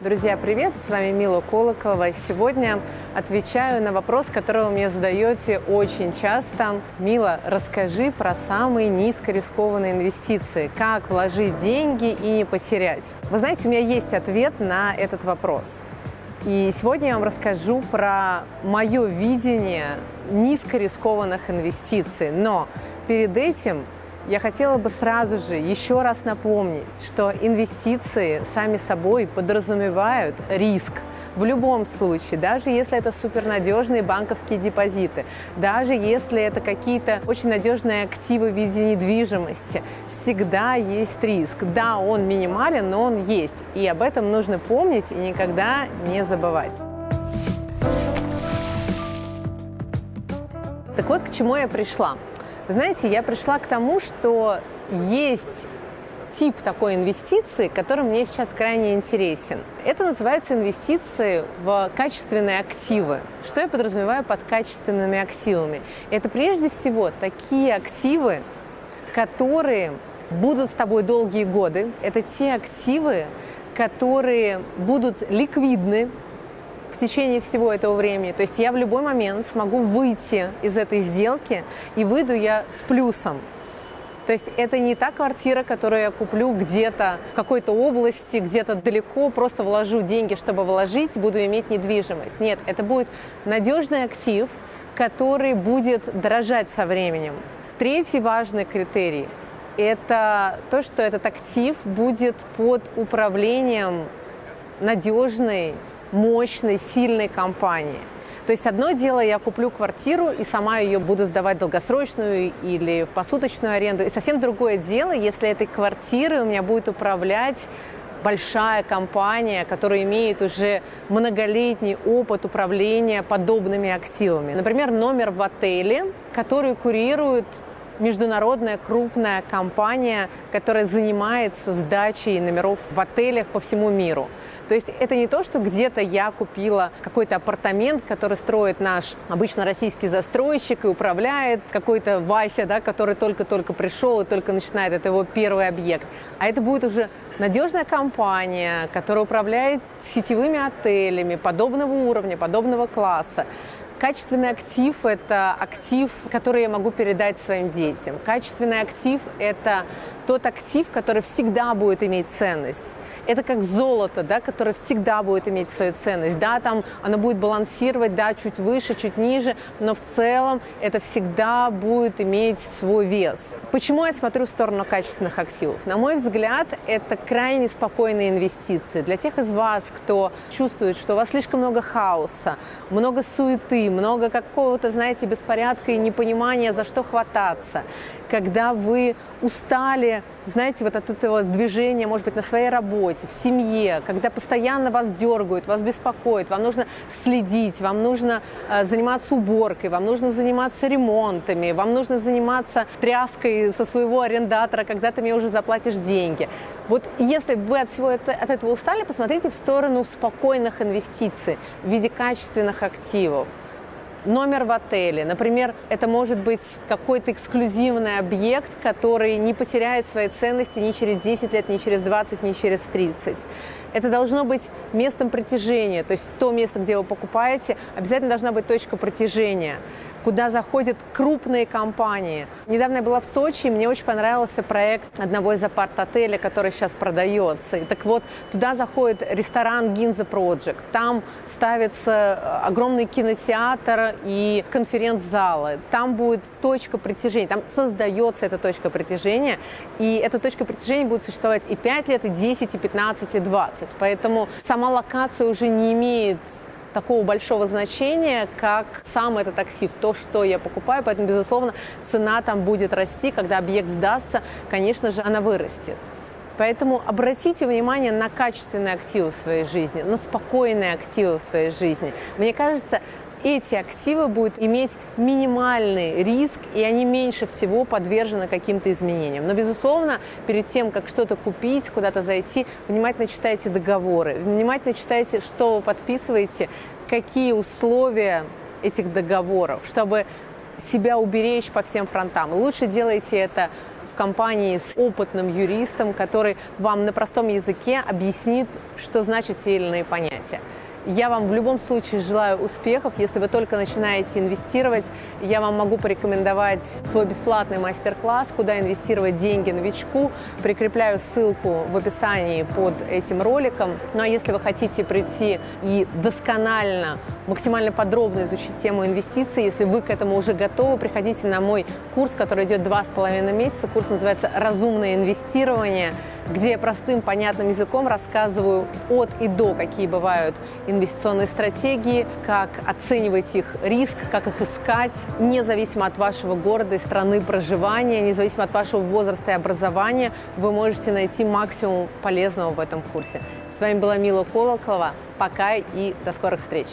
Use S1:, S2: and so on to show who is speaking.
S1: Друзья, привет! С вами Мила Колоколова. Сегодня отвечаю на вопрос, который вы мне задаете очень часто. Мила, расскажи про самые низкорискованные инвестиции. Как вложить деньги и не потерять? Вы знаете, у меня есть ответ на этот вопрос. И сегодня я вам расскажу про мое видение низкорискованных инвестиций. Но перед этим я хотела бы сразу же еще раз напомнить, что инвестиции сами собой подразумевают риск. В любом случае, даже если это супернадежные банковские депозиты, даже если это какие-то очень надежные активы в виде недвижимости, всегда есть риск. Да, он минимален, но он есть. И об этом нужно помнить и никогда не забывать. Так вот, к чему я пришла. Знаете, я пришла к тому, что есть тип такой инвестиции, который мне сейчас крайне интересен. Это называется инвестиции в качественные активы. Что я подразумеваю под качественными активами? Это прежде всего такие активы, которые будут с тобой долгие годы. Это те активы, которые будут ликвидны, в течение всего этого времени. То есть я в любой момент смогу выйти из этой сделки, и выйду я с плюсом. То есть это не та квартира, которую я куплю где-то в какой-то области, где-то далеко, просто вложу деньги, чтобы вложить, буду иметь недвижимость. Нет, это будет надежный актив, который будет дорожать со временем. Третий важный критерий – это то, что этот актив будет под управлением надежной мощной, сильной компании. То есть одно дело, я куплю квартиру и сама ее буду сдавать долгосрочную или в посуточную аренду. И совсем другое дело, если этой квартирой у меня будет управлять большая компания, которая имеет уже многолетний опыт управления подобными активами. Например, номер в отеле, который курирует международная крупная компания, которая занимается сдачей номеров в отелях по всему миру. То есть это не то, что где-то я купила какой-то апартамент, который строит наш обычно российский застройщик и управляет какой-то Вася, да, который только-только пришел и только начинает, это его первый объект. А это будет уже надежная компания, которая управляет сетевыми отелями подобного уровня, подобного класса. Качественный актив – это актив, который я могу передать своим детям. Качественный актив – это тот актив, который всегда будет иметь ценность. Это как золото, да, которое всегда будет иметь свою ценность. Да, там оно будет балансировать, да, чуть выше, чуть ниже, но в целом это всегда будет иметь свой вес. Почему я смотрю в сторону качественных активов? На мой взгляд, это крайне спокойные инвестиции. Для тех из вас, кто чувствует, что у вас слишком много хаоса, много суеты, много какого-то, знаете, беспорядка и непонимания, за что хвататься. Когда вы устали, знаете, вот от этого движения, может быть, на своей работе, в семье, когда постоянно вас дергают, вас беспокоят, вам нужно следить, вам нужно э, заниматься уборкой, вам нужно заниматься ремонтами, вам нужно заниматься тряской со своего арендатора, когда ты мне уже заплатишь деньги. Вот если вы от всего это, от этого устали, посмотрите в сторону спокойных инвестиций в виде качественных активов номер в отеле. Например, это может быть какой-то эксклюзивный объект, который не потеряет своей ценности ни через 10 лет, ни через 20, ни через 30. Это должно быть местом притяжения, то есть то место, где вы покупаете, обязательно должна быть точка притяжения куда заходят крупные компании. Недавно я была в Сочи, и мне очень понравился проект одного из апарт-отелей, который сейчас продается. И так вот, туда заходит ресторан Ginza Project. Там ставится э, огромный кинотеатр и конференц-залы. Там будет точка притяжения, там создается эта точка притяжения. И эта точка притяжения будет существовать и 5 лет, и 10, и 15, и 20. Поэтому сама локация уже не имеет такого большого значения, как сам этот актив, то, что я покупаю. Поэтому, безусловно, цена там будет расти. Когда объект сдастся, конечно же, она вырастет. Поэтому обратите внимание на качественные активы в своей жизни, на спокойные активы в своей жизни. Мне кажется, эти активы будут иметь минимальный риск, и они меньше всего подвержены каким-то изменениям. Но, безусловно, перед тем, как что-то купить, куда-то зайти, внимательно читайте договоры, внимательно читайте, что вы подписываете, какие условия этих договоров, чтобы себя уберечь по всем фронтам. Лучше делайте это компании с опытным юристом, который вам на простом языке объяснит, что значат те или иные понятия. Я вам в любом случае желаю успехов. Если вы только начинаете инвестировать, я вам могу порекомендовать свой бесплатный мастер-класс «Куда инвестировать деньги новичку». Прикрепляю ссылку в описании под этим роликом. Ну а если вы хотите прийти и досконально, максимально подробно изучить тему инвестиций, если вы к этому уже готовы, приходите на мой курс, который идет два с половиной месяца. Курс называется «Разумное инвестирование», где я простым, понятным языком рассказываю от и до, какие бывают инвестиционные стратегии, как оценивать их риск, как их искать, независимо от вашего города и страны проживания, независимо от вашего возраста и образования, вы можете найти максимум полезного в этом курсе. С вами была Мила Колоколова. Пока и до скорых встреч!